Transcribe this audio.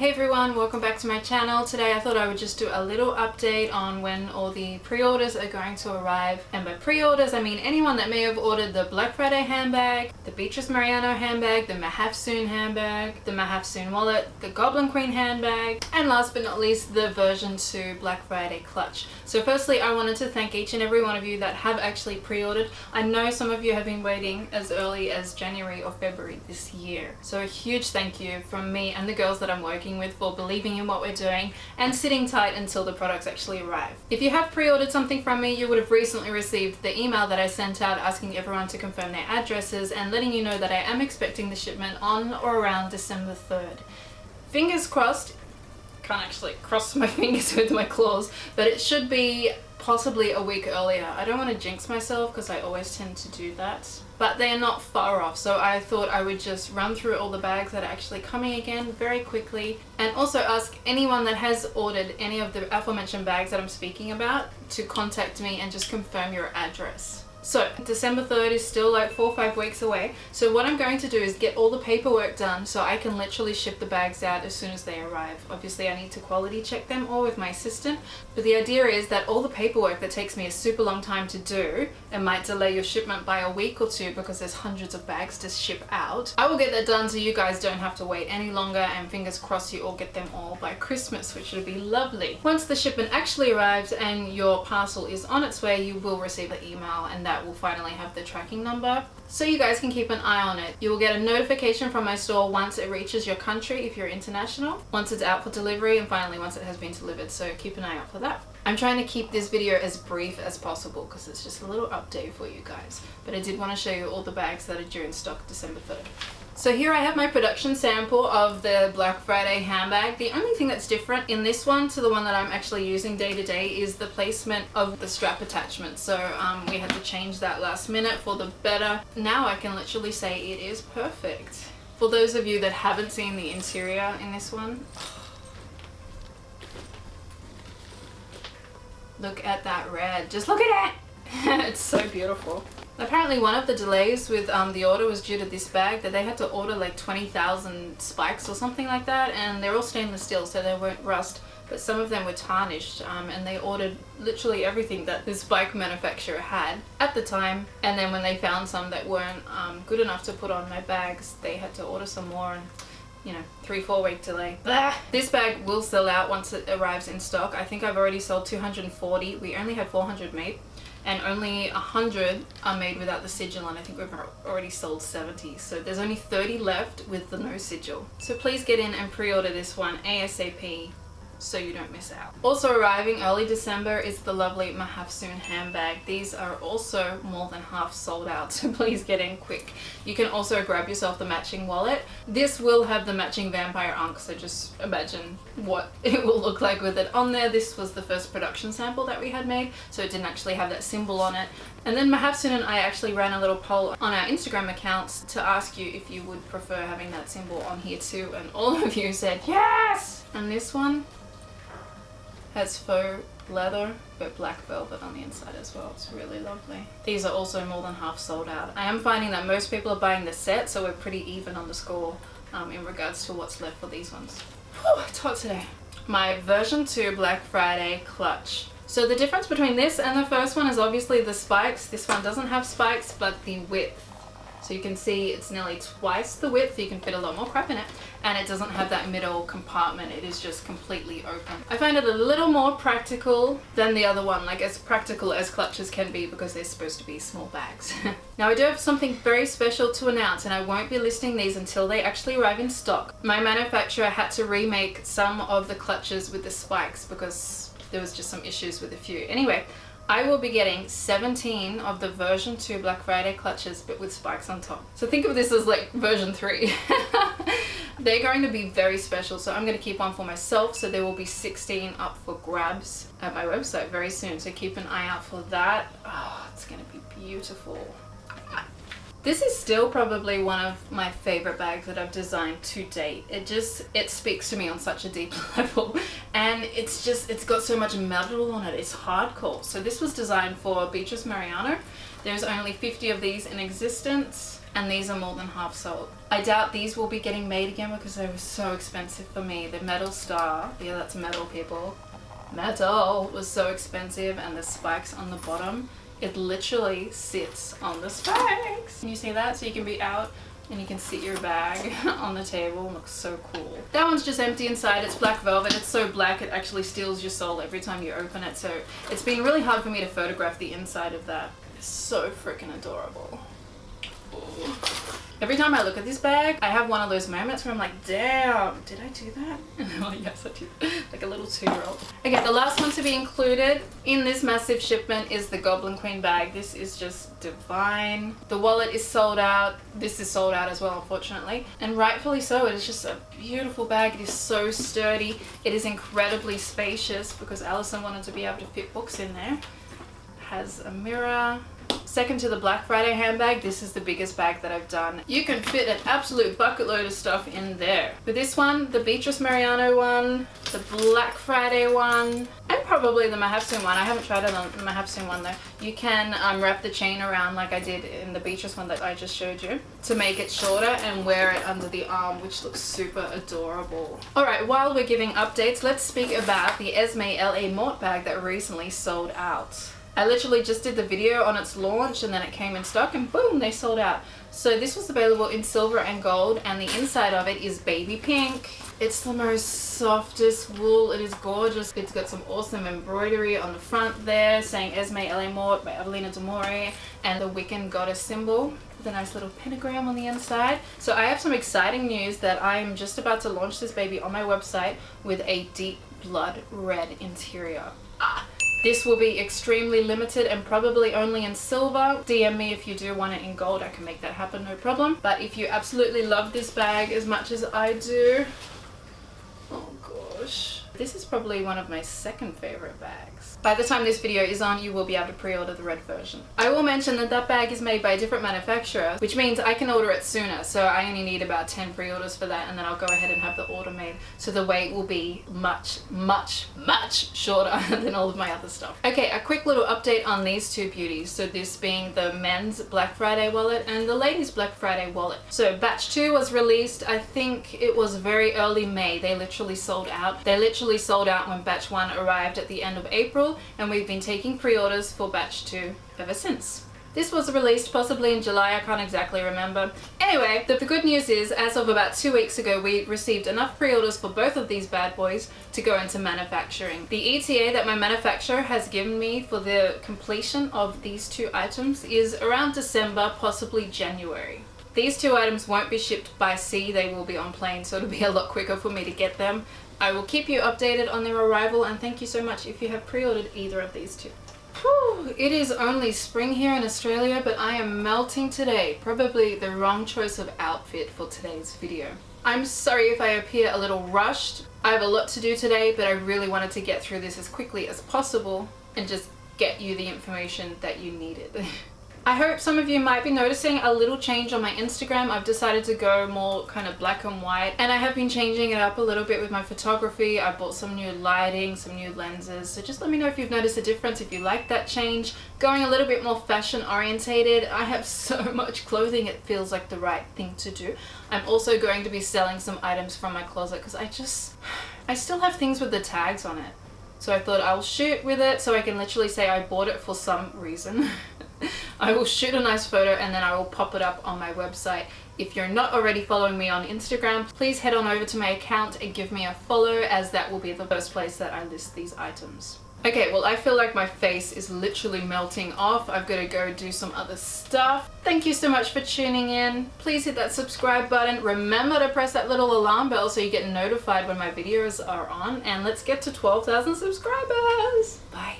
Hey everyone, welcome back to my channel. Today I thought I would just do a little update on when all the pre-orders are going to arrive. And by pre-orders, I mean anyone that may have ordered the Black Friday handbag, the Beatrice Mariano handbag, the Mahafsoon handbag, the Mahafsoon wallet, the Goblin Queen handbag, and last but not least, the version 2 Black Friday clutch. So firstly, I wanted to thank each and every one of you that have actually pre-ordered. I know some of you have been waiting as early as January or February this year. So a huge thank you from me and the girls that I'm working with for believing in what we're doing and sitting tight until the products actually arrive. If you have pre-ordered something from me, you would have recently received the email that I sent out asking everyone to confirm their addresses and letting you know that I am expecting the shipment on or around December 3rd. Fingers crossed, can't actually cross my fingers with my claws, but it should be possibly a week earlier. I don't want to jinx myself because I always tend to do that. But they are not far off, so I thought I would just run through all the bags that are actually coming again very quickly and also ask anyone that has ordered any of the aforementioned bags that I'm speaking about to contact me and just confirm your address. So December 3rd is still like four or five weeks away. So what I'm going to do is get all the paperwork done so I can literally ship the bags out as soon as they arrive. Obviously I need to quality check them all with my assistant. But the idea is that all the paperwork that takes me a super long time to do and might delay your shipment by a week or two because there's hundreds of bags to ship out. I will get that done so you guys don't have to wait any longer and fingers crossed you all get them all by Christmas which would be lovely. Once the shipment actually arrives and your parcel is on its way you will receive the email and that will finally have the tracking number so you guys can keep an eye on it. You will get a notification from my store once it reaches your country if you're international, once it's out for delivery and finally once it has been delivered so keep an eye out for that. I'm trying to keep this video as brief as possible because it's just a little update for you guys but I did want to show you all the bags that are due in stock December 3rd. So here I have my production sample of the Black Friday handbag. The only thing that's different in this one to the one that I'm actually using day to day is the placement of the strap attachment. So um, we had to change that last minute for the better. Now I can literally say it is perfect. For those of you that haven't seen the interior in this one, look at that red. Just look at it! it's so beautiful. Apparently one of the delays with um, the order was due to this bag that they had to order like 20,000 spikes or something like that and they're all stainless steel so they won't rust but some of them were tarnished um, and they ordered literally everything that this bike manufacturer had at the time and then when they found some that weren't um, good enough to put on my bags they had to order some more and you know, three, four week delay. Blah. This bag will sell out once it arrives in stock. I think I've already sold 240. We only had 400 made and only 100 are made without the sigil and I think we've already sold 70 so there's only 30 left with the no sigil. So please get in and pre-order this one ASAP so you don't miss out. Also arriving early December is the lovely Mahafsoon handbag. These are also more than half sold out, so please get in quick. You can also grab yourself the matching wallet. This will have the matching vampire ankh, so just imagine what it will look like with it on there. This was the first production sample that we had made, so it didn't actually have that symbol on it. And then Mahafsoon and I actually ran a little poll on our Instagram accounts to ask you if you would prefer having that symbol on here too, and all of you said yes! And this one, has faux leather but black velvet on the inside as well. It's really lovely. These are also more than half sold out. I am finding that most people are buying the set so we're pretty even on the score um, in regards to what's left for these ones. Whew, it's hot today. My version 2 Black Friday clutch. So the difference between this and the first one is obviously the spikes. This one doesn't have spikes but the width so you can see it's nearly twice the width, you can fit a lot more crap in it. And it doesn't have that middle compartment, it is just completely open. I find it a little more practical than the other one, like as practical as clutches can be because they're supposed to be small bags. now I do have something very special to announce and I won't be listing these until they actually arrive in stock. My manufacturer had to remake some of the clutches with the spikes because there was just some issues with a few. Anyway, I will be getting 17 of the version 2 Black Friday clutches but with spikes on top. So think of this as like version 3. They're going to be very special so I'm going to keep one for myself so there will be 16 up for grabs at my website very soon so keep an eye out for that. Oh, it's going to be beautiful. This is still probably one of my favorite bags that I've designed to date. It just, it speaks to me on such a deep level and it's just, it's got so much metal on it. It's hardcore. So this was designed for Beatrice Mariano. There's only 50 of these in existence and these are more than half sold. I doubt these will be getting made again because they were so expensive for me. The metal star, yeah that's metal people, metal was so expensive and the spikes on the bottom, it literally sits on the spikes. Can you see that? So you can be out and you can sit your bag on the table looks so cool. That one's just empty inside. It's black velvet. It's so black it actually steals your soul every time you open it. So it's been really hard for me to photograph the inside of that. It's so freaking adorable. Every time I look at this bag, I have one of those moments where I'm like, damn, did I do that? And I'm like, yes, I did. Like a little two-year-old. Okay, the last one to be included in this massive shipment is the Goblin Queen bag. This is just divine. The wallet is sold out. This is sold out as well, unfortunately. And rightfully so. It is just a beautiful bag. It is so sturdy. It is incredibly spacious because Alison wanted to be able to fit books in there. Has a mirror, Second to the Black Friday handbag, this is the biggest bag that I've done. You can fit an absolute bucket load of stuff in there. But this one, the Beatrice Mariano one, the Black Friday one, and probably the Mahafsoon one. I haven't tried it on the Mahafsoon one though. You can um, wrap the chain around like I did in the Beatrice one that I just showed you to make it shorter and wear it under the arm, which looks super adorable. Alright, while we're giving updates, let's speak about the Esme LA Mort bag that recently sold out. I literally just did the video on its launch and then it came in stock and boom, they sold out. So this was available in silver and gold and the inside of it is baby pink. It's the most softest wool. It is gorgeous. It's got some awesome embroidery on the front there saying Esme LA Mort by Adelina D'Amore and the Wiccan goddess symbol with a nice little pentagram on the inside. So I have some exciting news that I'm just about to launch this baby on my website with a deep blood red interior. This will be extremely limited and probably only in silver. DM me if you do want it in gold. I can make that happen, no problem. But if you absolutely love this bag as much as I do, oh gosh. This is probably one of my second favorite bags. By the time this video is on, you will be able to pre-order the red version. I will mention that that bag is made by a different manufacturer, which means I can order it sooner. So I only need about 10 pre-orders for that and then I'll go ahead and have the order made. So the wait will be much, much, much shorter than all of my other stuff. Okay, a quick little update on these two beauties. So this being the men's Black Friday wallet and the ladies Black Friday wallet. So batch 2 was released, I think it was very early May. They literally sold out. They literally sold out when batch 1 arrived at the end of April and we've been taking pre-orders for batch 2 ever since. This was released possibly in July, I can't exactly remember. Anyway, the, the, good news is, as of about two weeks ago, we received enough pre-orders for both of these bad boys to go into manufacturing. The ETA that my manufacturer has given me for the completion of these two items is around December, possibly January. These two items won't be shipped by sea, they will be on plane, so it'll be a lot quicker for me to get them. I will keep you updated on their arrival and thank you so much if you have pre-ordered either of these two. Whew, it is only spring here in Australia but I am melting today. Probably the wrong choice of outfit for today's video. I'm sorry if I appear a little rushed. I have a lot to do today but I really wanted to get through this as quickly as possible and just get you the information that you needed. I hope some of you might be noticing a little change on my Instagram. I've decided to go more kind of black and white and I have been changing it up a little bit with my photography. I bought some new lighting, some new lenses. So just let me know if you've noticed a difference, if you like that change. Going a little bit more fashion orientated. I have so much clothing it feels like the right thing to do. I'm also going to be selling some items from my closet because I just, I still have things with the tags on it. So I thought I'll shoot with it so I can literally say I bought it for some reason. I will shoot a nice photo and then I will pop it up on my website. If you're not already following me on Instagram, please head on over to my account and give me a follow as that will be the first place that I list these items. Okay, well I feel like my face is literally melting off. I've got to go do some other stuff. Thank you so much for tuning in. Please hit that subscribe button. Remember to press that little alarm bell so you get notified when my videos are on. And let's get to 12,000 subscribers. Bye.